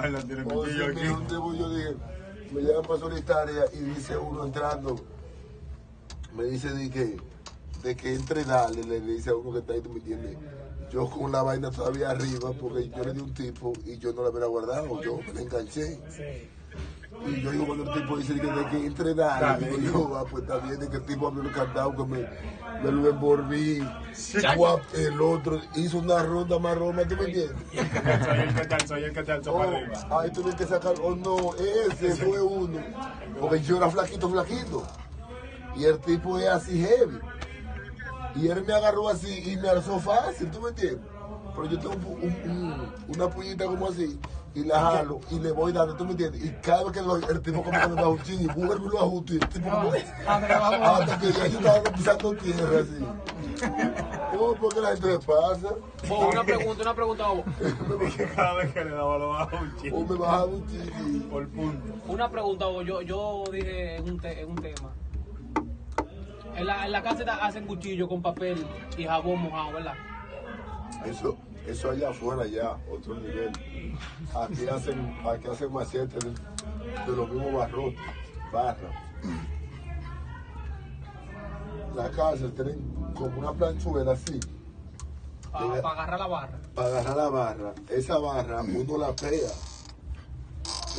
Cuchillo sea, aquí. me- un tipo yo dije, me llaman para solitaria y dice uno entrando, me dice de que, de que entre dale, le dice a uno que está ahí, tú me entiendes. Yo con la vaina todavía arriba, porque yo le di un tipo y yo no la hubiera guardado, yo me la enganché. Y yo digo, cuando el tipo dice que, de que entre dale, Dale. digo yo, ah, pues está bien, de que el tipo abrió el candado, que me, me lo envolví. Guap, el otro hizo una ronda más roma, ¿tú me entiendes? Soy el que te alzó, el que te alzó para arriba. Oh, ahí tuve que sacar, oh no, ese fue uno. Porque yo era flaquito, flaquito. Y el tipo es así heavy. Y él me agarró así y me alzó fácil, ¿tú me entiendes? Pero yo tengo un- un- un- una puñita como así y la jalo y le voy dando, ¿tú me entiendes? Y cada vez que lo- el tipo como que me da un ching y vuelvo y lo ajusto y el tipo como... Hasta que ya yo estaba pisando tierra así. Oh, porque la gente me pasa. Bo, una pregunta, una pregunta, Bo. Que cada vez que le daba lo bajaba un O chico. me bajaba un ching y... Por punto. Una pregunta, Bo. Yo, yo dije en un, te- en un tema. En la, en la casa hacen cuchillo con papel y jabón mojado, ¿verdad? Eso, eso allá afuera ya, otro nivel. Aquí hacen, aquí hacen machetes de, de los mismos barrotes, barras. La cárcel tienen como una planchuela así, Para agarrar la barra. para agarrar la barra. Esa barra uno la pega,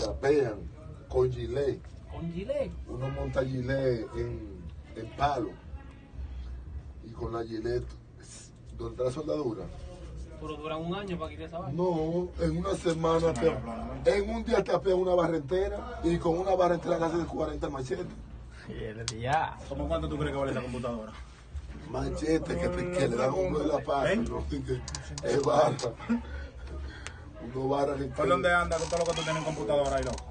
la pegan con gilet. Con gilet. Uno monta gilet en, en palo y con la gilet está la soldadura. Pero duran un año para quitar esa barra. No, en una semana, te- en un día te apea una barra entera y con una barra entera le haces 40 machetes. Ya. ¿Cómo cuánto tú crees que vale esa computadora? Machetes que, te- que le dan uno de la pata, ¿Eh? ¿no? Es barra. Uno barra ¿Por dónde anda con todo lo que tú tienes en computadora ahí, loco?